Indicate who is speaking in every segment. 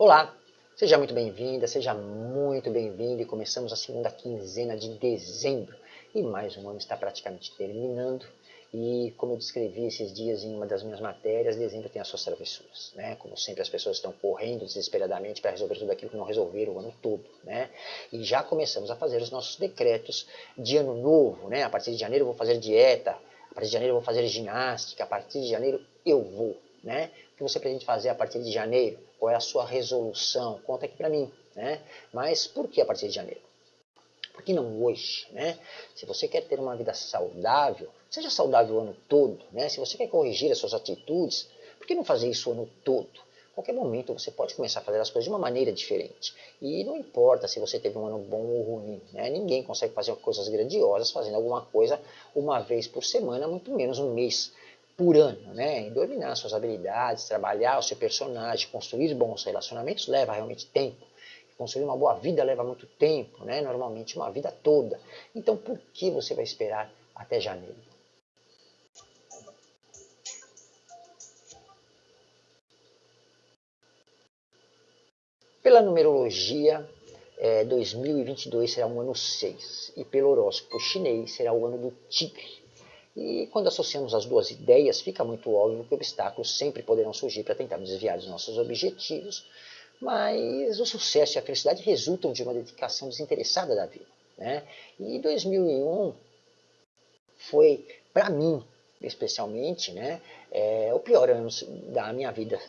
Speaker 1: Olá, seja muito bem-vinda, seja muito bem-vindo e começamos a segunda quinzena de dezembro e mais um ano está praticamente terminando e como eu descrevi esses dias em uma das minhas matérias, dezembro tem as suas travessuras, né? Como sempre as pessoas estão correndo desesperadamente para resolver tudo aquilo que não resolveram o ano todo, né? E já começamos a fazer os nossos decretos de ano novo, né? A partir de janeiro eu vou fazer dieta, a partir de janeiro eu vou fazer ginástica, a partir de janeiro eu vou, né? O que você pretende fazer a partir de janeiro? Qual é a sua resolução? Conta aqui para mim. Né? Mas por que a partir de janeiro? Por que não hoje? Né? Se você quer ter uma vida saudável, seja saudável o ano todo. Né? Se você quer corrigir as suas atitudes, por que não fazer isso o ano todo? qualquer momento você pode começar a fazer as coisas de uma maneira diferente. E não importa se você teve um ano bom ou ruim, né? ninguém consegue fazer coisas grandiosas fazendo alguma coisa uma vez por semana, muito menos um mês por ano, né? E dominar suas habilidades, trabalhar o seu personagem, construir bons relacionamentos leva realmente tempo. Construir uma boa vida leva muito tempo, né? Normalmente uma vida toda. Então por que você vai esperar até janeiro? Pela numerologia, é, 2022 será um ano 6 e pelo horóscopo chinês será o ano do tigre. E quando associamos as duas ideias, fica muito óbvio que obstáculos sempre poderão surgir para tentar desviar dos nossos objetivos, mas o sucesso e a felicidade resultam de uma dedicação desinteressada da vida. Né? E 2001 foi, para mim, especialmente, né, é, o pior ano da minha vida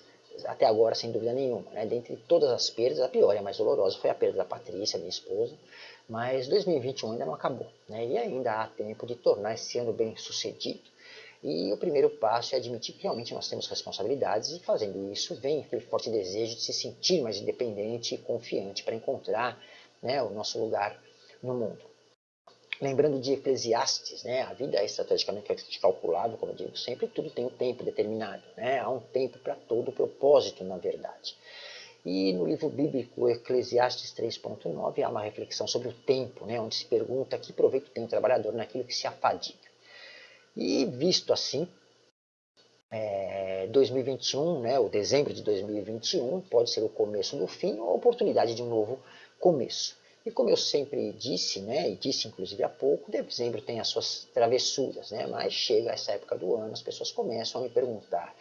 Speaker 1: até agora, sem dúvida nenhuma. Né? Dentre todas as perdas, a pior e a mais dolorosa foi a perda da Patrícia, minha esposa, mas 2021 ainda não acabou, né? e ainda há tempo de tornar esse ano bem sucedido. E o primeiro passo é admitir que realmente nós temos responsabilidades e fazendo isso vem aquele forte desejo de se sentir mais independente e confiante para encontrar né, o nosso lugar no mundo. Lembrando de Eclesiastes, né, a vida é estrategicamente calculável, como eu digo sempre, tudo tem um tempo determinado. Né, há um tempo para todo propósito, na verdade. E no livro bíblico Eclesiastes 3.9 há uma reflexão sobre o tempo, né, onde se pergunta que proveito tem o trabalhador naquilo que se afadiga. E visto assim, é, 2021, né, o dezembro de 2021, pode ser o começo do fim ou a oportunidade de um novo começo. E como eu sempre disse, né, e disse inclusive há pouco, dezembro tem as suas travessuras, né, mas chega essa época do ano, as pessoas começam a me perguntar,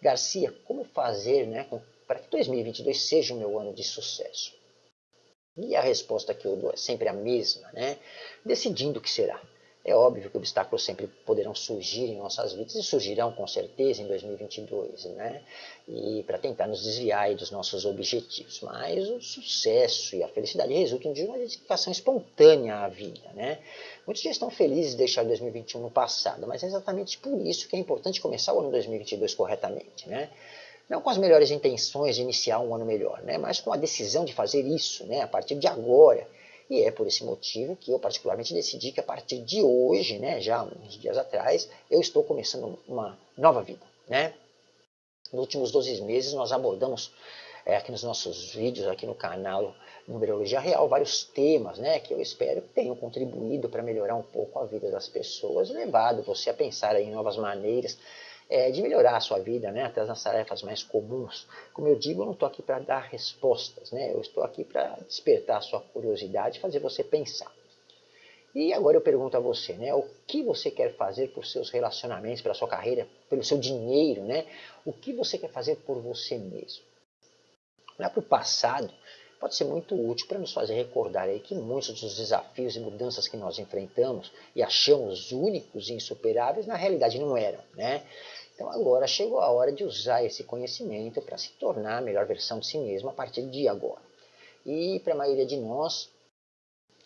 Speaker 1: Garcia, como fazer né, para que 2022 seja o meu ano de sucesso? E a resposta que eu dou é sempre a mesma, né? Decidindo o que será. É óbvio que obstáculos sempre poderão surgir em nossas vidas e surgirão com certeza em 2022, né? E para tentar nos desviar dos nossos objetivos. Mas o sucesso e a felicidade resultam de uma dedicação espontânea à vida, né? Muitos já estão felizes de deixar 2021 no passado, mas é exatamente por isso que é importante começar o ano 2022 corretamente, né? não com as melhores intenções de iniciar um ano melhor, né, mas com a decisão de fazer isso né, a partir de agora. E é por esse motivo que eu particularmente decidi que a partir de hoje, né, já uns dias atrás, eu estou começando uma nova vida. Né? Nos últimos 12 meses nós abordamos é, aqui nos nossos vídeos, aqui no canal Numerologia Real, vários temas né, que eu espero que tenham contribuído para melhorar um pouco a vida das pessoas, levado você a pensar em novas maneiras é, de melhorar a sua vida, né, até nas tarefas mais comuns. Como eu digo, eu não estou aqui para dar respostas, né, eu estou aqui para despertar a sua curiosidade, fazer você pensar. E agora eu pergunto a você, né, o que você quer fazer por seus relacionamentos, pela sua carreira, pelo seu dinheiro, né? O que você quer fazer por você mesmo? Olhar para o passado pode ser muito útil para nos fazer recordar aí que muitos dos desafios e mudanças que nós enfrentamos e achamos únicos e insuperáveis, na realidade não eram, né? Então agora chegou a hora de usar esse conhecimento para se tornar a melhor versão de si mesmo a partir de agora. E para a maioria de nós,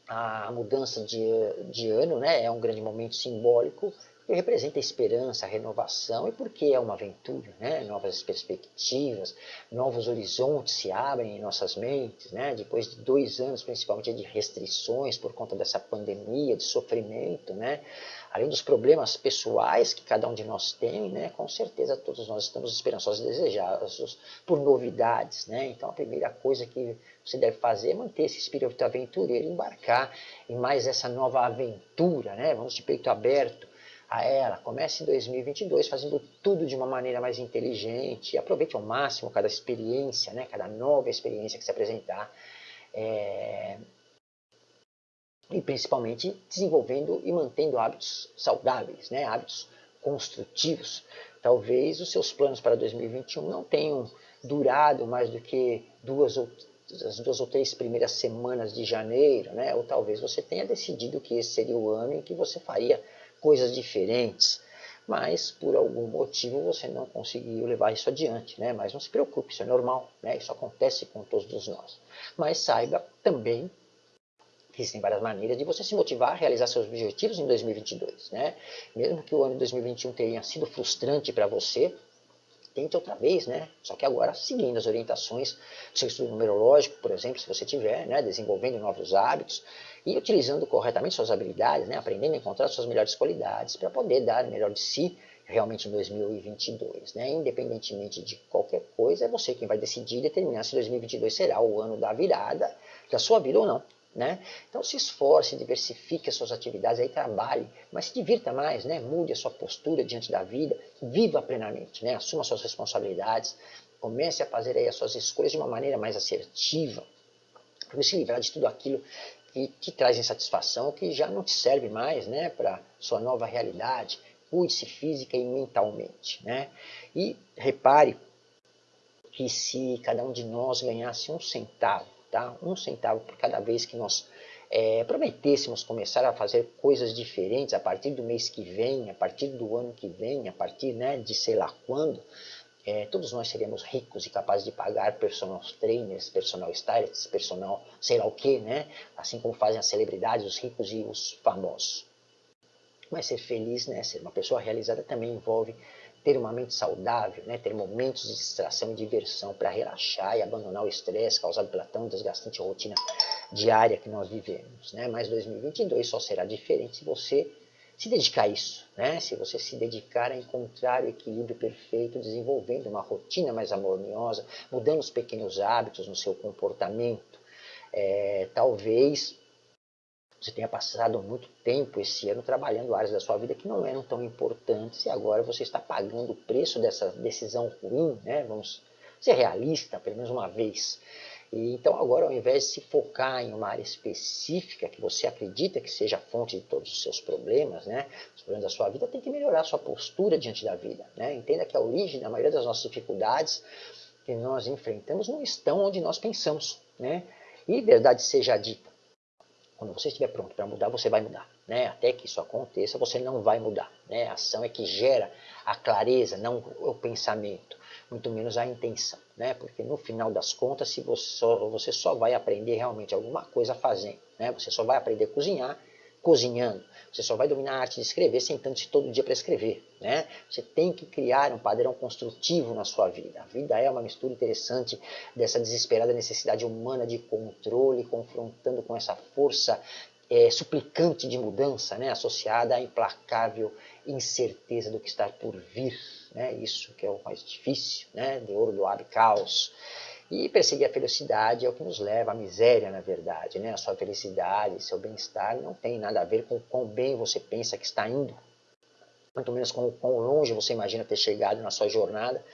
Speaker 1: a mudança de, de ano né, é um grande momento simbólico que representa esperança, renovação e porque é uma aventura, né? novas perspectivas, novos horizontes se abrem em nossas mentes, né? depois de dois anos principalmente de restrições por conta dessa pandemia, de sofrimento, né? além dos problemas pessoais que cada um de nós tem, né? com certeza todos nós estamos esperançosos e desejosos por novidades. Né? Então a primeira coisa que você deve fazer é manter esse espírito aventureiro, embarcar em mais essa nova aventura, né? vamos de peito aberto, a ela. Comece 2022 fazendo tudo de uma maneira mais inteligente. Aproveite ao máximo cada experiência, né? cada nova experiência que se apresentar. É... E principalmente desenvolvendo e mantendo hábitos saudáveis, né? hábitos construtivos. Talvez os seus planos para 2021 não tenham durado mais do que duas ou as duas ou três primeiras semanas de janeiro, né? ou talvez você tenha decidido que esse seria o ano em que você faria coisas diferentes, mas por algum motivo você não conseguiu levar isso adiante, né? Mas não se preocupe, isso é normal, né? Isso acontece com todos nós. Mas saiba também que existem várias maneiras de você se motivar a realizar seus objetivos em 2022, né? Mesmo que o ano de 2021 tenha sido frustrante para você, tente outra vez, né? Só que agora seguindo as orientações do seu estudo numerológico, por exemplo, se você tiver, né? Desenvolvendo novos hábitos e utilizando corretamente suas habilidades, né? Aprendendo a encontrar suas melhores qualidades para poder dar o melhor de si realmente em 2022, né? Independentemente de qualquer coisa, é você quem vai decidir determinar se 2022 será o ano da virada da sua vida ou não. Né? Então se esforce, diversifique as suas atividades, aí trabalhe, mas se divirta mais, né? mude a sua postura diante da vida, viva plenamente, né? assuma suas responsabilidades, comece a fazer aí as suas escolhas de uma maneira mais assertiva, para se livrar de tudo aquilo que te traz insatisfação, que já não te serve mais né? para sua nova realidade, cuide-se física e mentalmente. Né? E repare que se cada um de nós ganhasse um centavo, tá? um centavo por cada vez que nós é, prometêssemos começar a fazer coisas diferentes a partir do mês que vem, a partir do ano que vem, a partir né, de sei lá quando, é, todos nós seríamos ricos e capazes de pagar personal trainers, personal stylists, personal sei lá o que, né? assim como fazem as celebridades, os ricos e os famosos. Mas ser feliz, né, ser uma pessoa realizada também envolve ter uma mente saudável, né, ter momentos de distração e diversão para relaxar e abandonar o estresse causado pela tão desgastante rotina diária que nós vivemos. Né? Mas 2022 só será diferente se você se dedicar a isso, né? se você se dedicar a encontrar o equilíbrio perfeito, desenvolvendo uma rotina mais harmoniosa, mudando os pequenos hábitos no seu comportamento, é, talvez você tenha passado muito tempo esse ano trabalhando áreas da sua vida que não eram tão importantes e agora você está pagando o preço dessa decisão ruim, né? Vamos ser realista, pelo menos uma vez. E, então agora ao invés de se focar em uma área específica que você acredita que seja a fonte de todos os seus problemas, né? Os problemas da sua vida, tem que melhorar a sua postura diante da vida, né? Entenda que a origem da maioria das nossas dificuldades que nós enfrentamos não estão onde nós pensamos, né? E verdade seja dita, quando você estiver pronto para mudar, você vai mudar. Né? Até que isso aconteça, você não vai mudar. Né? A ação é que gera a clareza, não o pensamento, muito menos a intenção. Né? Porque no final das contas, se você, só, você só vai aprender realmente alguma coisa fazendo. Né? Você só vai aprender a cozinhar cozinhando. Você só vai dominar a arte de escrever sentando-se todo dia para escrever. Né? Você tem que criar um padrão construtivo na sua vida. A vida é uma mistura interessante dessa desesperada necessidade humana de controle, confrontando com essa força é, suplicante de mudança, né? associada à implacável incerteza do que está por vir. Né? Isso que é o mais difícil, né? de ouro do ab caos. E perseguir a felicidade é o que nos leva à miséria, na verdade. Né? A sua felicidade, seu bem-estar não tem nada a ver com o quão bem você pensa que está indo. Muito menos com quão longe você imagina ter chegado na sua jornada.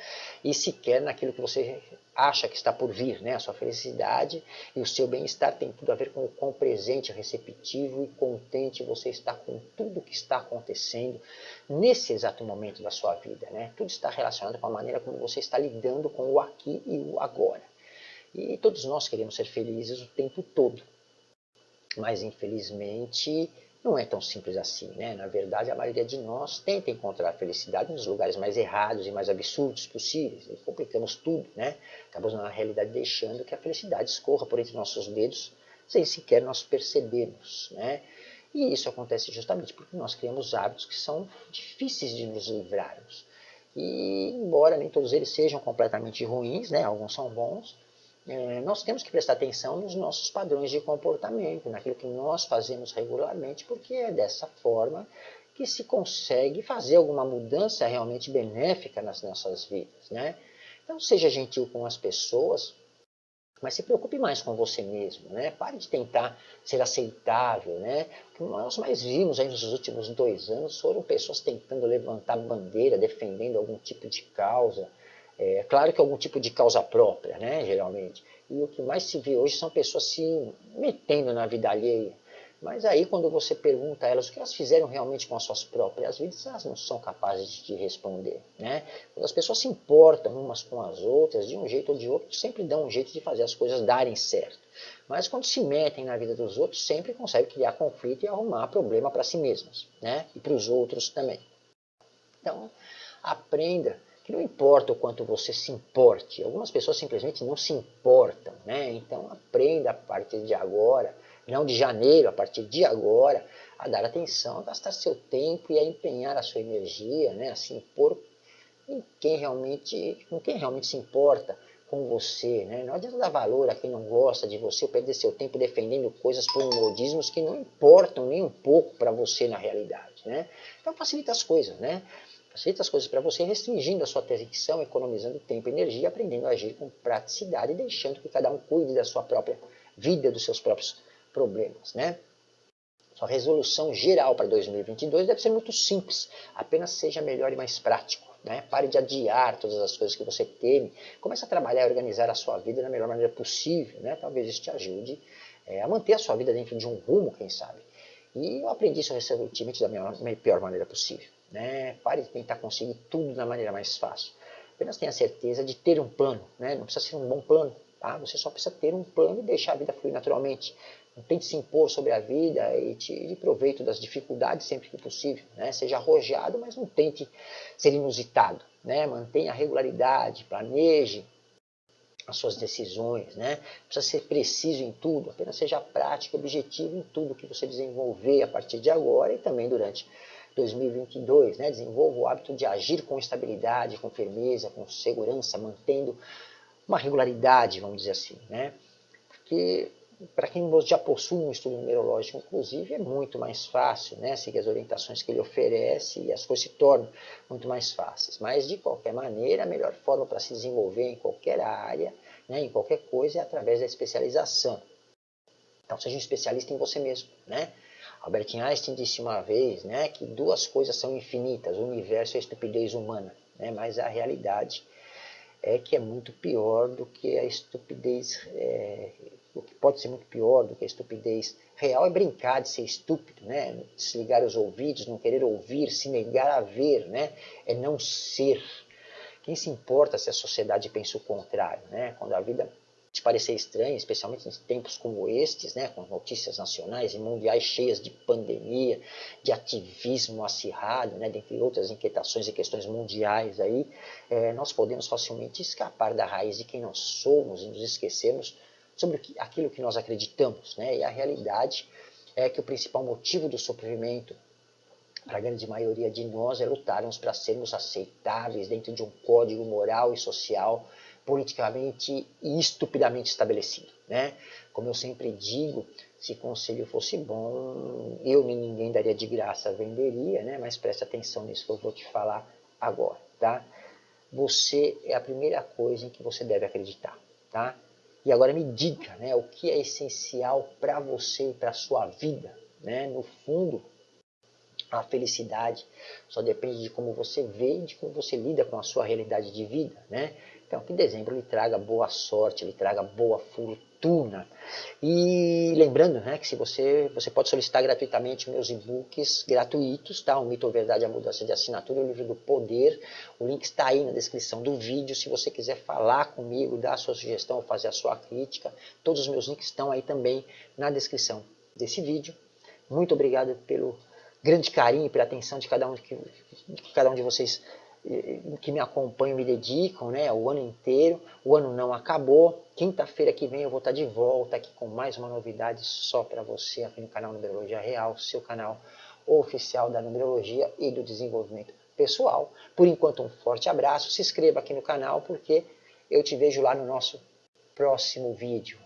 Speaker 1: E sequer naquilo que você acha que está por vir. Né? A sua felicidade e o seu bem-estar tem tudo a ver com o quão presente, receptivo e contente você está com tudo que está acontecendo nesse exato momento da sua vida. Né? Tudo está relacionado com a maneira como você está lidando com o aqui e o agora. E todos nós queremos ser felizes o tempo todo. Mas infelizmente não é tão simples assim, né? Na verdade, a maioria de nós tenta encontrar felicidade nos lugares mais errados e mais absurdos possíveis. E complicamos tudo, né? Acabamos, na realidade, deixando que a felicidade escorra por entre nossos dedos sem sequer nós percebermos, né? E isso acontece justamente porque nós criamos hábitos que são difíceis de nos livrarmos. E, embora nem todos eles sejam completamente ruins, né? Alguns são bons, é, nós temos que prestar atenção nos nossos padrões de comportamento, naquilo que nós fazemos regularmente, porque é dessa forma que se consegue fazer alguma mudança realmente benéfica nas nossas vidas. Né? Então seja gentil com as pessoas, Mas se preocupe mais com você mesmo, né? Pare de tentar ser aceitável, né? O que nós mais vimos aí nos últimos dois anos foram pessoas tentando levantar bandeira, defendendo algum tipo de causa. É claro que algum tipo de causa própria, né? Geralmente. E o que mais se vê hoje são pessoas se metendo na vida alheia. Mas aí quando você pergunta a elas o que elas fizeram realmente com as suas próprias vidas, elas não são capazes de responder. Né? Quando as pessoas se importam umas com as outras, de um jeito ou de outro, sempre dão um jeito de fazer as coisas darem certo. Mas quando se metem na vida dos outros, sempre conseguem criar conflito e arrumar problema para si mesmos. Né? E para os outros também. Então, aprenda que não importa o quanto você se importe. Algumas pessoas simplesmente não se importam. Né? Então, aprenda a partir de agora não de janeiro, a partir de agora, a dar atenção, a gastar seu tempo e a empenhar a sua energia, né, a se impor em quem realmente, com quem realmente se importa com você. Né? Não adianta dar valor a quem não gosta de você, perder seu tempo defendendo coisas por modismos que não importam nem um pouco para você na realidade. Né? Então facilita as coisas, né? Facilita as coisas para você, restringindo a sua atenção, economizando tempo e energia, aprendendo a agir com praticidade deixando que cada um cuide da sua própria vida, dos seus próprios problemas. Né? Sua resolução geral para 2022 deve ser muito simples, apenas seja melhor e mais prático. Né? Pare de adiar todas as coisas que você teme, comece a trabalhar e organizar a sua vida da melhor maneira possível. Né? Talvez isso te ajude é, a manter a sua vida dentro de um rumo, quem sabe. E eu aprendi isso recentemente da minha pior maneira possível. Né? Pare de tentar conseguir tudo da maneira mais fácil. Apenas tenha certeza de ter um plano. Né? Não precisa ser um bom plano, tá? você só precisa ter um plano e deixar a vida fluir naturalmente. Não tente se impor sobre a vida e tire proveito das dificuldades sempre que possível. Né? Seja arrojado, mas não tente ser inusitado. Né? Mantenha a regularidade, planeje as suas decisões. Né? Precisa ser preciso em tudo, apenas seja prático objetivo em tudo que você desenvolver a partir de agora e também durante 2022. Né? Desenvolva o hábito de agir com estabilidade, com firmeza, com segurança, mantendo uma regularidade, vamos dizer assim. Né? Porque para quem já possui um estudo numerológico, inclusive, é muito mais fácil né, seguir as orientações que ele oferece e as coisas se tornam muito mais fáceis. Mas, de qualquer maneira, a melhor forma para se desenvolver em qualquer área, né, em qualquer coisa, é através da especialização. Então, seja um especialista em você mesmo. Né? Albert Einstein disse uma vez né, que duas coisas são infinitas, o universo e a estupidez humana. Né, mas a realidade é que é muito pior do que a estupidez é, o que pode ser muito pior do que a estupidez real é brincar de ser estúpido, né? desligar os ouvidos, não querer ouvir, se negar a ver, né? é não ser. Quem se importa se a sociedade pensa o contrário? Né? Quando a vida parecer estranha, especialmente em tempos como estes, né? com notícias nacionais e mundiais cheias de pandemia, de ativismo acirrado, né? dentre outras inquietações e questões mundiais, aí, é, nós podemos facilmente escapar da raiz de quem nós somos e nos esquecermos sobre aquilo que nós acreditamos. Né? E a realidade é que o principal motivo do sofrimento para a grande maioria de nós é lutarmos para sermos aceitáveis dentro de um código moral e social politicamente e estupidamente estabelecido. Né? Como eu sempre digo, se conselho fosse bom, eu nem ninguém daria de graça, venderia, né? mas preste atenção nisso que eu vou te falar agora. Tá? Você é a primeira coisa em que você deve acreditar. Tá? E agora me diga né, o que é essencial para você e para a sua vida. Né? No fundo, a felicidade só depende de como você vê e de como você lida com a sua realidade de vida. Né? Então, que dezembro lhe traga boa sorte, lhe traga boa fortuna. E lembrando né, que se você, você pode solicitar gratuitamente meus e-books gratuitos, tá? o Mito ou Verdade, a Mudança de Assinatura, o Livro do Poder. O link está aí na descrição do vídeo. Se você quiser falar comigo, dar a sua sugestão, fazer a sua crítica, todos os meus links estão aí também na descrição desse vídeo. Muito obrigado pelo grande carinho pela atenção de cada um, que, que cada um de vocês que me acompanham me dedicam né, o ano inteiro. O ano não acabou. Quinta-feira que vem eu vou estar de volta aqui com mais uma novidade só para você aqui no canal Numerologia Real, seu canal oficial da numerologia e do desenvolvimento pessoal. Por enquanto, um forte abraço. Se inscreva aqui no canal porque eu te vejo lá no nosso próximo vídeo.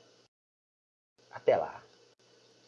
Speaker 1: Até lá!